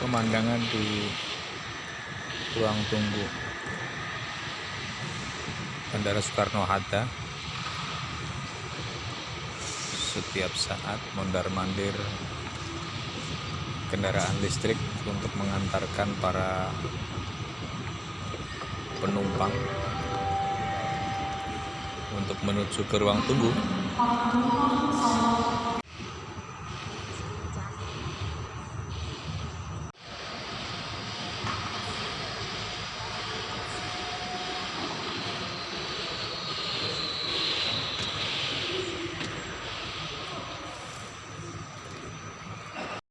pemandangan di ruang tunggu. Bandara Soekarno-Hatta setiap saat mondar-mandir kendaraan listrik untuk mengantarkan para penumpang untuk menuju ke ruang tunggu.